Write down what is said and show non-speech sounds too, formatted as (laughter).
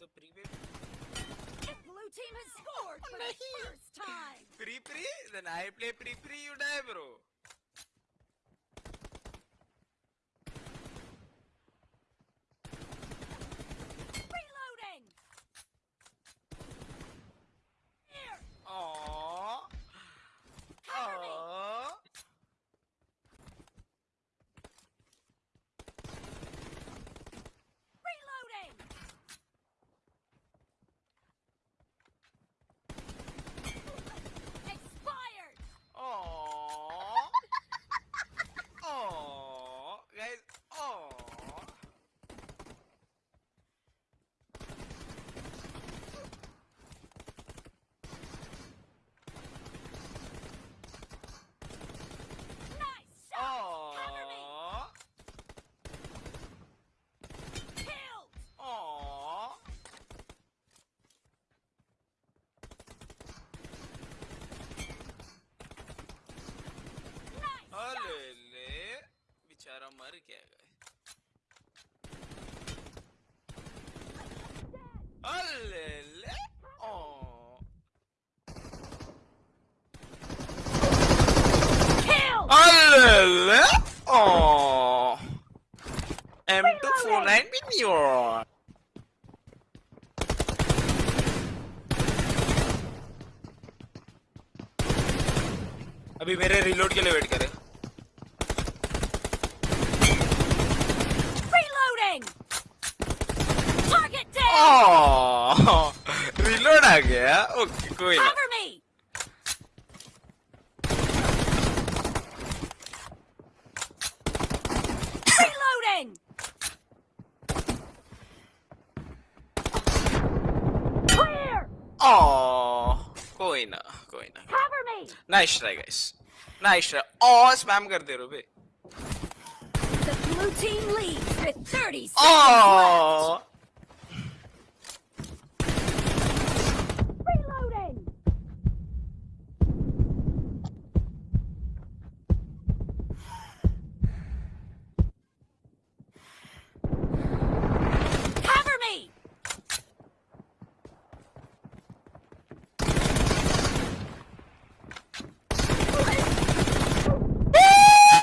तो प्री पे The blue team has scored for the (laughs) first time. Pre pre then I play pre pre you die bro कोई क्या गए अल्ले ले। ओ। ले। ओ। M249 अभी मेरे रिलोड के लिए वेट करें। Target down. Oh, (laughs) रिलोड आ गया ओके कोई ना Cover me. Reloading. Clear. Oh, कोई ना कोई ना Cover me. Nice try guys nice try और स्पैम कर दे रहे हो बे The blue team leads with 30 seconds left. Oh,